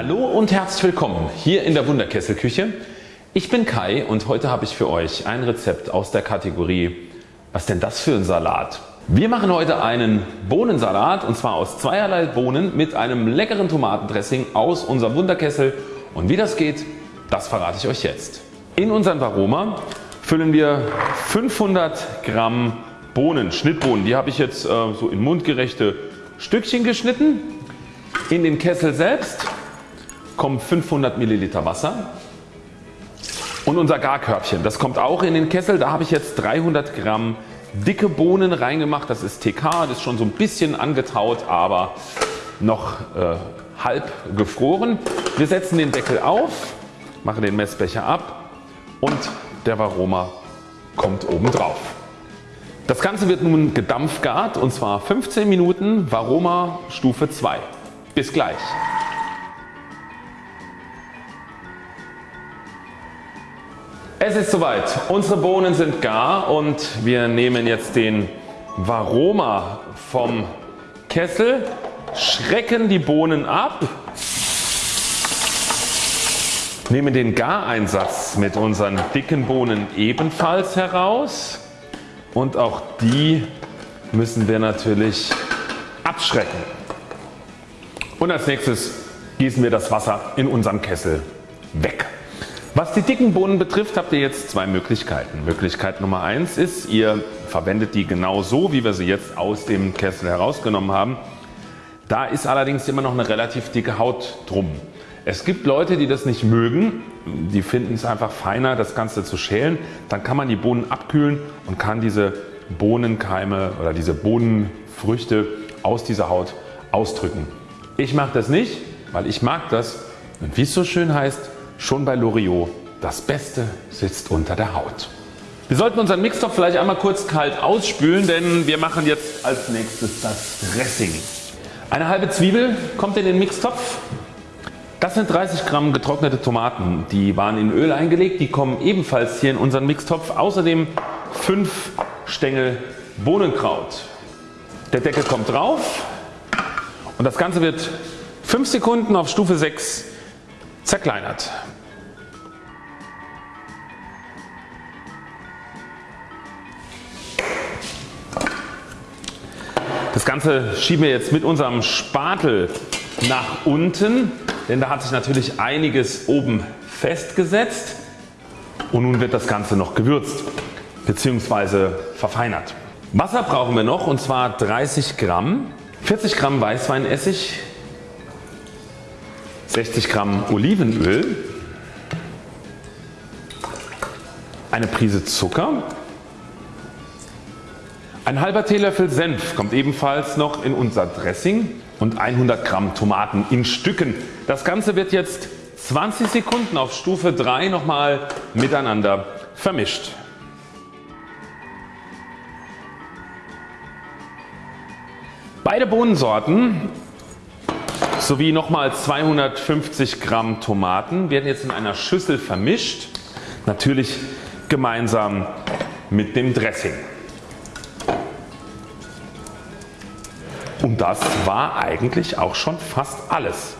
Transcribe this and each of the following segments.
Hallo und herzlich willkommen hier in der Wunderkesselküche. Ich bin Kai und heute habe ich für euch ein Rezept aus der Kategorie Was denn das für ein Salat? Wir machen heute einen Bohnensalat und zwar aus zweierlei Bohnen mit einem leckeren Tomatendressing aus unserem Wunderkessel und wie das geht, das verrate ich euch jetzt. In unseren Varoma füllen wir 500 Gramm Bohnen, Schnittbohnen. Die habe ich jetzt äh, so in mundgerechte Stückchen geschnitten. In den Kessel selbst kommen 500 Milliliter Wasser und unser Garkörbchen. Das kommt auch in den Kessel. Da habe ich jetzt 300 Gramm dicke Bohnen reingemacht. Das ist TK, das ist schon so ein bisschen angetaut, aber noch äh, halb gefroren. Wir setzen den Deckel auf, machen den Messbecher ab und der Varoma kommt oben drauf. Das Ganze wird nun gedampfgart und zwar 15 Minuten Varoma Stufe 2. Bis gleich. Es ist soweit. Unsere Bohnen sind gar und wir nehmen jetzt den Varoma vom Kessel, schrecken die Bohnen ab, nehmen den Gareinsatz mit unseren dicken Bohnen ebenfalls heraus und auch die müssen wir natürlich abschrecken. Und als nächstes gießen wir das Wasser in unserem Kessel weg. Was die dicken Bohnen betrifft habt ihr jetzt zwei Möglichkeiten. Möglichkeit Nummer eins ist ihr verwendet die genau so wie wir sie jetzt aus dem Kessel herausgenommen haben. Da ist allerdings immer noch eine relativ dicke Haut drum. Es gibt Leute die das nicht mögen, die finden es einfach feiner das Ganze zu schälen. Dann kann man die Bohnen abkühlen und kann diese Bohnenkeime oder diese Bohnenfrüchte aus dieser Haut ausdrücken. Ich mache das nicht, weil ich mag das und wie es so schön heißt, schon bei Loriot, das Beste sitzt unter der Haut. Wir sollten unseren Mixtopf vielleicht einmal kurz kalt ausspülen, denn wir machen jetzt als nächstes das Dressing. Eine halbe Zwiebel kommt in den Mixtopf. Das sind 30 Gramm getrocknete Tomaten. Die waren in Öl eingelegt. Die kommen ebenfalls hier in unseren Mixtopf. Außerdem 5 Stängel Bohnenkraut. Der Deckel kommt drauf und das Ganze wird 5 Sekunden auf Stufe 6 zerkleinert. Das Ganze schieben wir jetzt mit unserem Spatel nach unten denn da hat sich natürlich einiges oben festgesetzt und nun wird das Ganze noch gewürzt bzw. verfeinert. Wasser brauchen wir noch und zwar 30 Gramm, 40 Gramm Weißweinessig, 60 Gramm Olivenöl, eine Prise Zucker, ein halber Teelöffel Senf kommt ebenfalls noch in unser Dressing und 100 Gramm Tomaten in Stücken. Das Ganze wird jetzt 20 Sekunden auf Stufe 3 nochmal miteinander vermischt. Beide Bohnensorten sowie nochmal 250 Gramm Tomaten werden jetzt in einer Schüssel vermischt. Natürlich gemeinsam mit dem Dressing. Und das war eigentlich auch schon fast alles.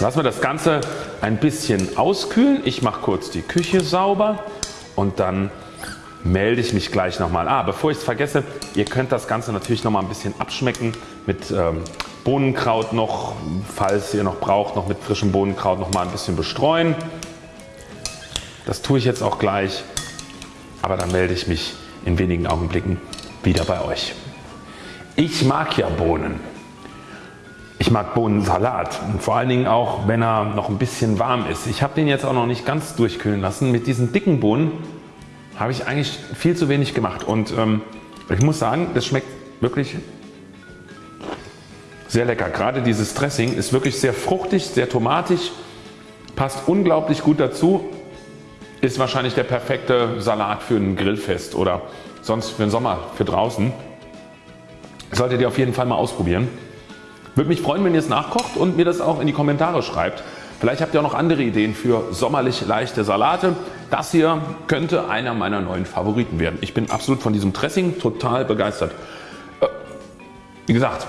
Lassen wir das Ganze ein bisschen auskühlen. Ich mache kurz die Küche sauber und dann melde ich mich gleich nochmal. Ah, bevor ich es vergesse, ihr könnt das Ganze natürlich nochmal ein bisschen abschmecken mit ähm, Bohnenkraut noch, falls ihr noch braucht, noch mit frischem Bohnenkraut noch mal ein bisschen bestreuen. Das tue ich jetzt auch gleich, aber dann melde ich mich in wenigen Augenblicken wieder bei euch. Ich mag ja Bohnen. Ich mag Bohnensalat und vor allen Dingen auch wenn er noch ein bisschen warm ist. Ich habe den jetzt auch noch nicht ganz durchkühlen lassen. Mit diesen dicken Bohnen habe ich eigentlich viel zu wenig gemacht und ähm, ich muss sagen das schmeckt wirklich sehr lecker. Gerade dieses Dressing ist wirklich sehr fruchtig, sehr tomatig, passt unglaublich gut dazu. Ist wahrscheinlich der perfekte Salat für ein Grillfest oder sonst für den Sommer für draußen. Solltet ihr auf jeden Fall mal ausprobieren. Würde mich freuen wenn ihr es nachkocht und mir das auch in die Kommentare schreibt. Vielleicht habt ihr auch noch andere Ideen für sommerlich leichte Salate. Das hier könnte einer meiner neuen Favoriten werden. Ich bin absolut von diesem Dressing total begeistert. Äh, wie gesagt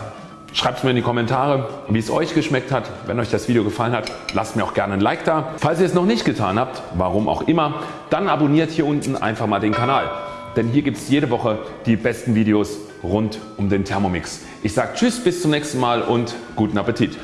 Schreibt es mir in die Kommentare wie es euch geschmeckt hat. Wenn euch das Video gefallen hat lasst mir auch gerne ein Like da. Falls ihr es noch nicht getan habt, warum auch immer, dann abonniert hier unten einfach mal den Kanal. Denn hier gibt es jede Woche die besten Videos rund um den Thermomix. Ich sage Tschüss bis zum nächsten Mal und guten Appetit.